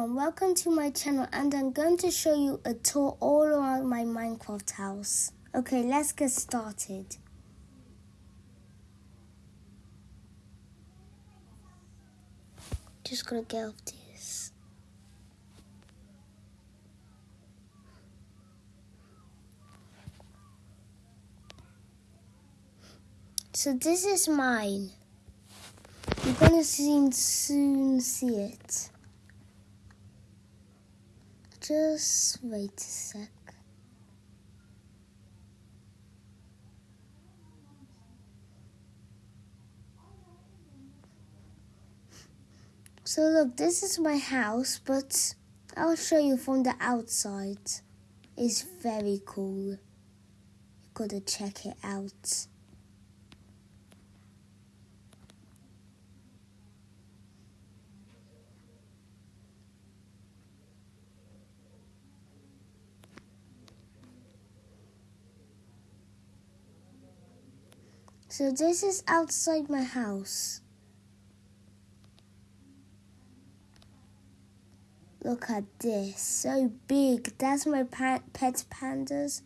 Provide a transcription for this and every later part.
everyone, welcome to my channel and I'm going to show you a tour all around my Minecraft house. Okay, let's get started. Just gonna get off this. So this is mine. You're gonna soon soon see it. Just wait a sec. So look, this is my house, but I'll show you from the outside. It's very cool. You gotta check it out. So this is outside my house. Look at this, so big. That's my pa pet pandas.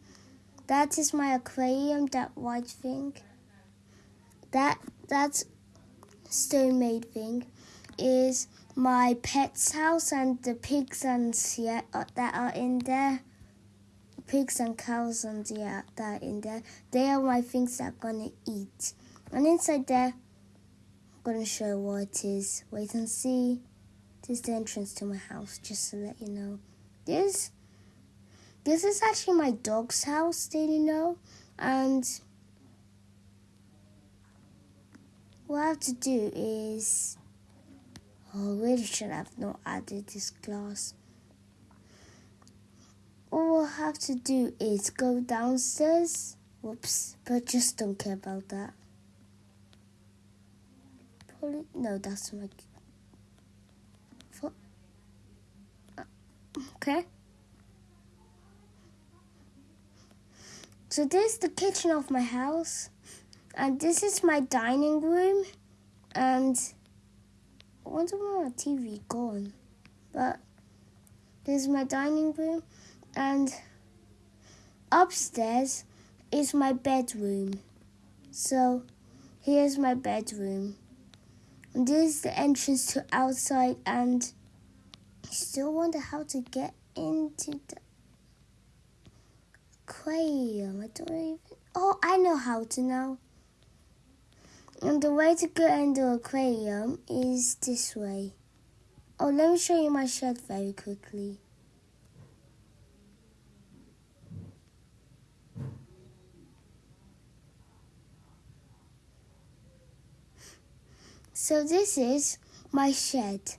That is my aquarium, that white thing. That that stone made thing is my pet's house and the pigs and yeah, uh, that are in there pigs and cows and yeah, that in there. They are my things that I'm gonna eat. And inside there, I'm gonna show what it is. Wait and see. This is the entrance to my house, just to let you know. This, this is actually my dog's house. Did you know? And what I have to do is, oh, really should have not added this glass all we'll have to do is go downstairs. Whoops, but just don't care about that. Probably, no, that's my. Uh, okay. So this is the kitchen of my house, and this is my dining room, and I wonder where my TV gone, but this is my dining room and upstairs is my bedroom. So here's my bedroom. And this is the entrance to outside and I still wonder how to get into the aquarium. I don't even Oh, I know how to now. And the way to get into the aquarium is this way. Oh, let me show you my shed very quickly. So this is my shed.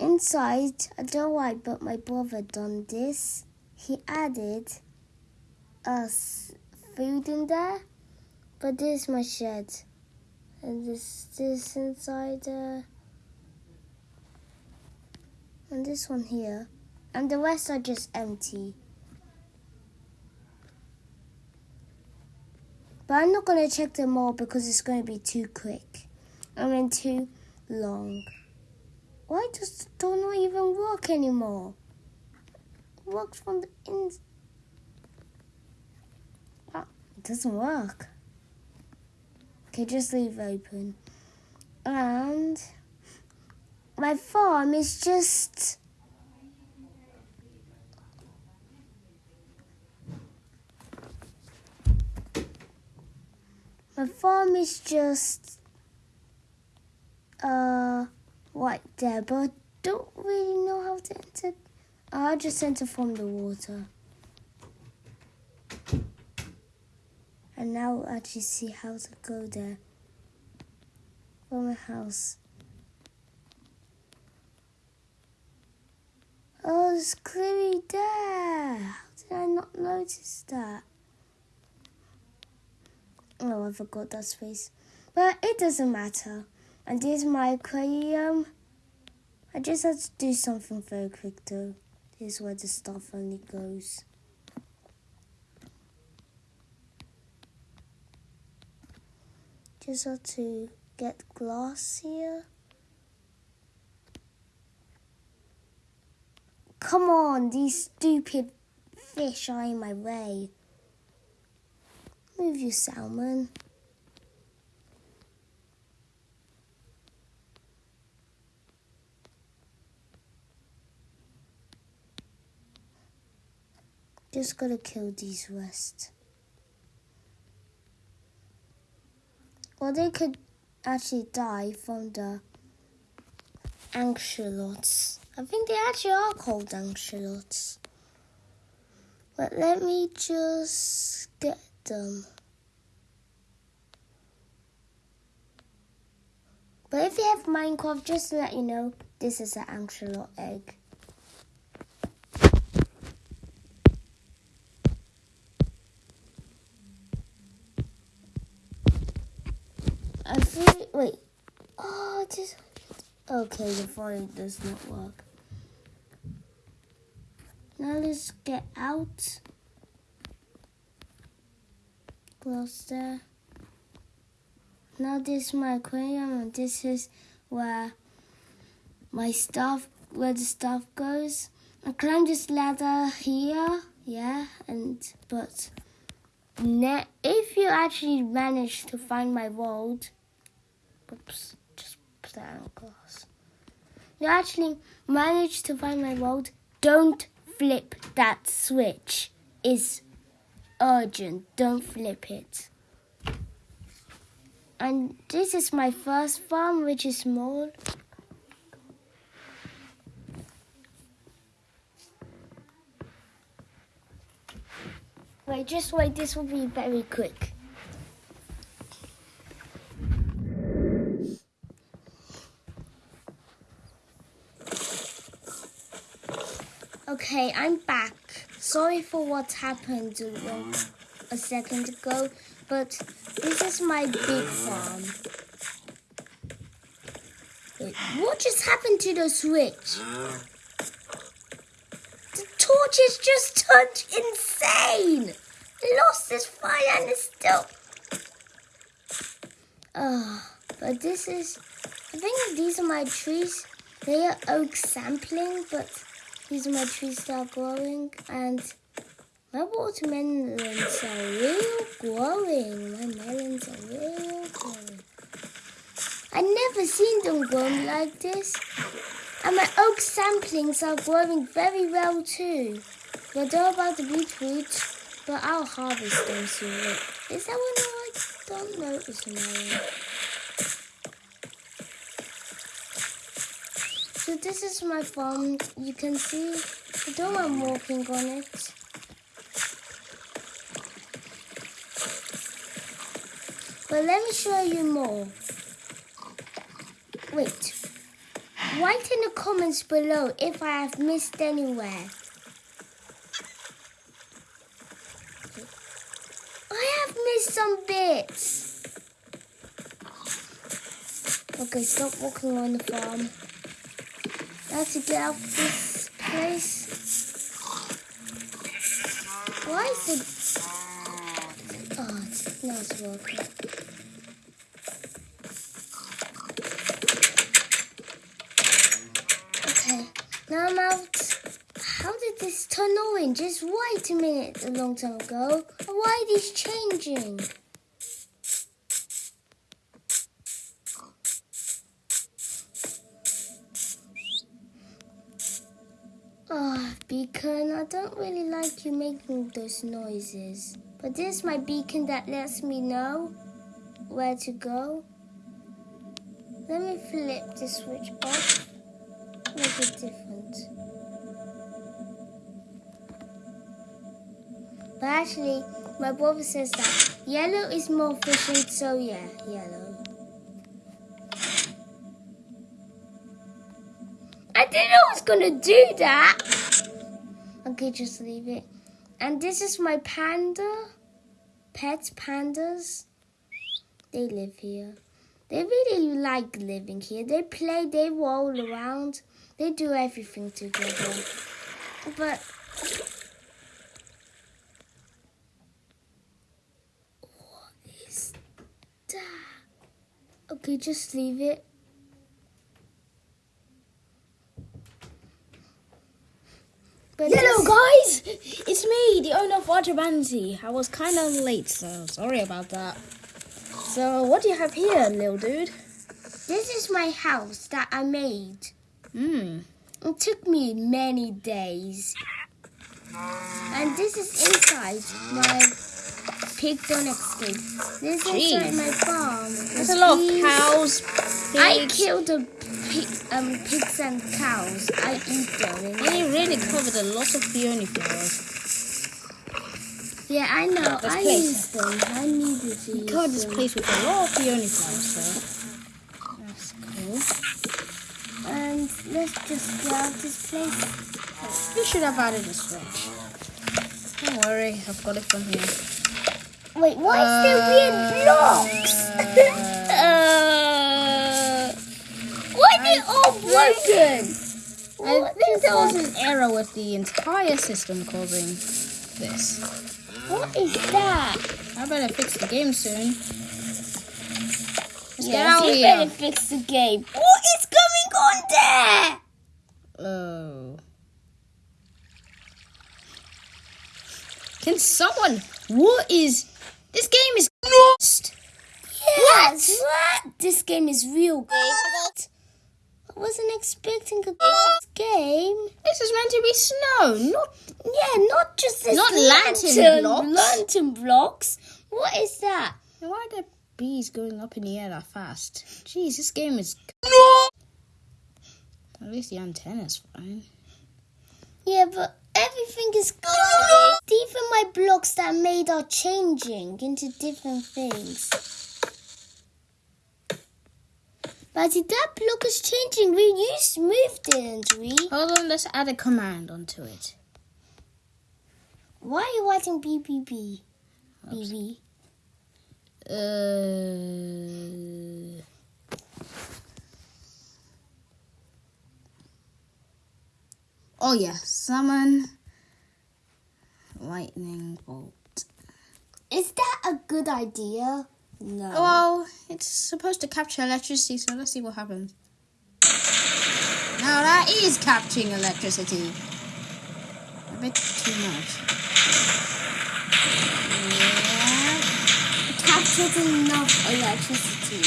Inside, I don't know why, but my brother done this. He added us food in there. But this is my shed. And this this inside uh, and this one here. And the rest are just empty. But I'm not going to check them all because it's going to be too quick. I mean too long. Why does the door not even work anymore? It works from the inside. Ah, it doesn't work. Okay, just leave open. And my farm is just my farm is just uh, right there, but I don't really know how to enter. I'll just enter from the water. And now I'll actually see how to go there from my house. Oh, it's clearly there. How did I not notice that? Oh, I forgot that space. But it doesn't matter. And this is my aquarium. I just had to do something very quick though. This is where the stuff only goes. Just have to get glass here. Come on, these stupid fish are in my way. Move you, salmon. Just gotta kill these rest. Or they could actually die from the axolotls. I think they actually are called axolotls. But let me just get them. But if you have Minecraft, just to let you know, this is an axolotl egg. I feel, wait. Oh, just okay. The fire does not work. Now let's get out. Close there. Now this is my aquarium, and this is where my stuff, where the stuff goes. I climb this ladder here, yeah, and but if you actually manage to find my world, oops, just put that on glass. You actually managed to find my world. Don't flip that switch. It's urgent. Don't flip it. And this is my first farm, which is small. Wait, just wait, this will be very quick. Okay, I'm back. Sorry for what happened a second ago, but this is my big farm. Wait, what just happened to the switch? The torch is just turned insane. It lost its fire and it's still. Oh, but this is. I think these are my trees. They are oak sampling, but these are my trees that are growing, and my watermelons are real growing. My melons are real growing. i never seen them grow like this. And my oak samplings are growing very well too. But they're about to be fruits, but I'll harvest them soon. Is that one I don't notice now? So this is my farm. You can see the dome I'm walking on it. But let me show you more. Wait. Write in the comments below if I have missed anywhere. I have missed some bits. Okay, stop walking on the farm. I have to get out of this place. Why is it... Oh, it's not working. Okay, now I'm out. How did this turn orange? Just wait a minute a long time ago. Why are these changing? Beacon. I don't really like you making those noises. But this is my beacon that lets me know where to go. Let me flip the switch off. Make it different. But actually, my brother says that yellow is more efficient, so yeah, yellow. I didn't know I was gonna do that. Okay, just leave it. And this is my panda. Pet pandas. They live here. They really like living here. They play, they roll around, they do everything together. But what is that? Okay, just leave it. But Hello, this- guys! It's me, the owner of Water Bandy. I was kind of late, so sorry about that. So, what do you have here, little dude? This is my house that I made. Hmm. It took me many days. And this is inside my pig don't escape. This is inside my farm. There's a lot of Pigs. cows, I killed the pig, um, pigs and cows. I eat them. and- you really covered a lot of peony flowers. yeah, I know. I place. use them. I needed to You use covered this place with a lot of peony flowers, that's cool. And let's just get out this place. You should have added a switch. Don't worry, I've got it from here. Wait, why is there weird blocks? Broken? I think there was an error with the entire system causing this. What is that? I better fix the game soon. Let's get Yes, out you here. better fix the game. What is going on there? Oh. Can someone? What is? This game is lost. Yes. What? This game is real wasn't expecting a good game. This is meant to be snow, not Yeah, not just this Not lantern lantern blocks. Lantern blocks. What is that? Why are there bees going up in the air that fast? Jeez, this game is. No. At least the antenna's fine. Yeah, but everything is good. Even my blocks that I made are changing into different things. But that block is changing. We used moved, didn't we? Hold on, let's add a command onto it. Why are you writing BBB? BB. Uh, oh yeah, summon lightning bolt. Is that a good idea? No. Well, it's supposed to capture electricity, so let's see what happens. Now that is capturing electricity. A bit too much. Yeah. It captured enough electricity.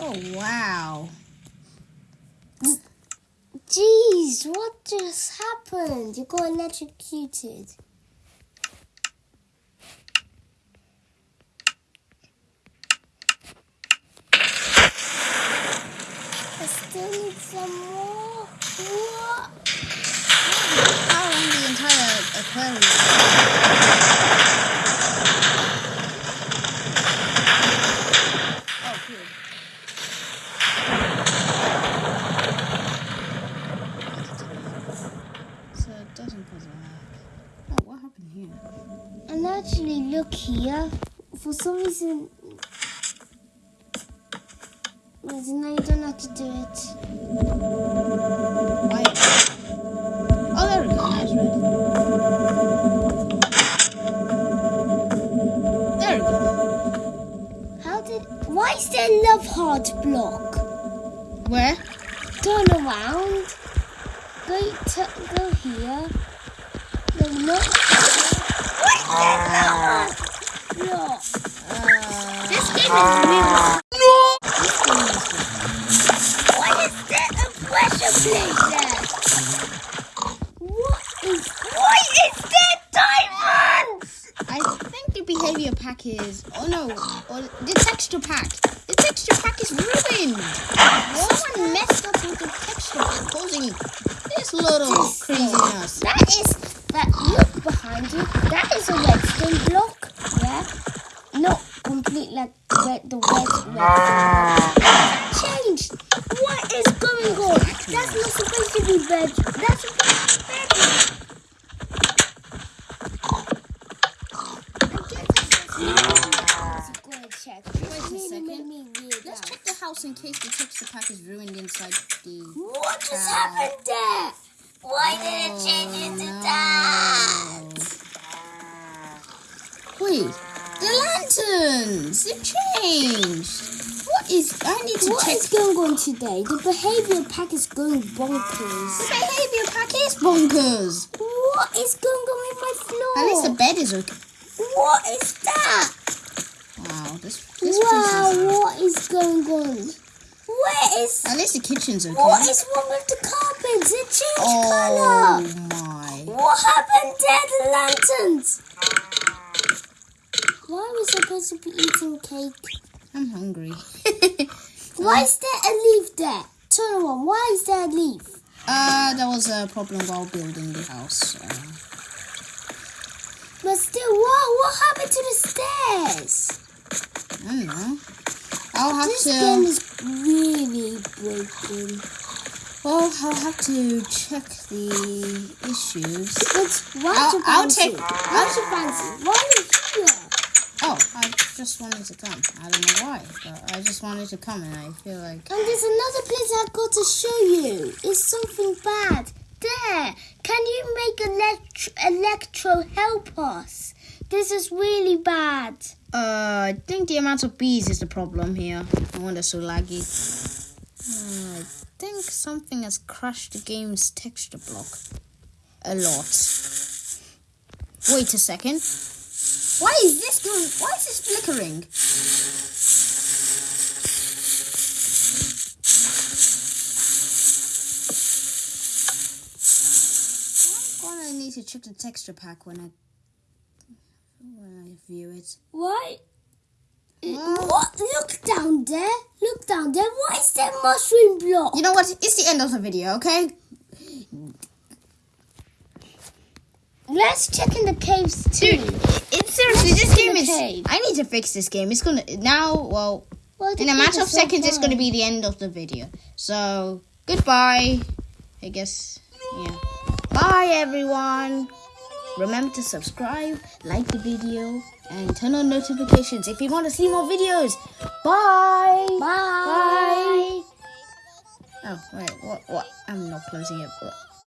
Oh wow. Jeez, what just happened? You got electrocuted. I still need some more. What? You don't have to do it. Why? Oh, there we go. That's right. There we go. How did? Why is there a love heart block? Where? Turn around. Go, go here. No, not. What is that love heart block? Uh, This game is real. this game is good. Why is there a pressure plate there? What is? Why is there diamonds? I think the behavior pack is. Oh no, Oh, the texture pack. The texture pack is ruined. Someone messed up with the texture pack, causing this little craziness. That is that. Look behind you. That is a redstone block. Yeah. Not complete like red, the red redstone. block. Changed. What is going on? That's not supposed to be red. That's supposed to be red. Wait a second. Let's check the house in case the texture pack is ruined inside the. What just happened there? Why did it oh, change into that? Wait, the lanterns! It changed. What is? I need to What check. is going on today? The behavior pack is going bonkers. The behavior pack is bonkers. What is going on with my floor? At least the bed is okay. What is that? Wow, this this wow, is. what is going on? Where is At least the kitchen's okay. what is wrong with the carpets? It changed oh colour. my! What happened there? The lanterns. Why are we supposed to be eating cake? I'm hungry. Why is there a leaf there? Turn around. Why is there a leaf? uh, there was a problem while building the house. Uh, But still, what what happened to the stairs? I don't know. I'll have This game is really broken. Well, I'll have to check the issues. Why I'll- I'll take- you fancy? Why are you here? Oh, I just wanted to come. I don't know why, but I just wanted to come, and I feel like. And there's another place I've got to show you. It's something bad. There. Can you make elect- Electro help us? This is really bad. Uh, I think the amount of bees is the problem here. No wonder so laggy. Uh, I think something has crashed the game's texture block a lot. Wait a second. Why is this going? Why is this flickering? I'm gonna need to check the texture pack when I when I view it. Why? Well- What? Look down there. Look down there. Why is there mushroom block? You know what? It's the end of the video, okay? Let's check in the caves too. Dude, it's seriously Let's this game is. cave. I need to fix this game. It's gonna now. Well, Well, in a matter of so seconds, it's gonna be the end of the video. So goodbye. I guess. Yeah. Bye, everyone. Remember to subscribe, like the video, and turn on notifications if you want to see more videos. Bye. Bye. Bye. Oh wait, what? What? I'm not closing it. But...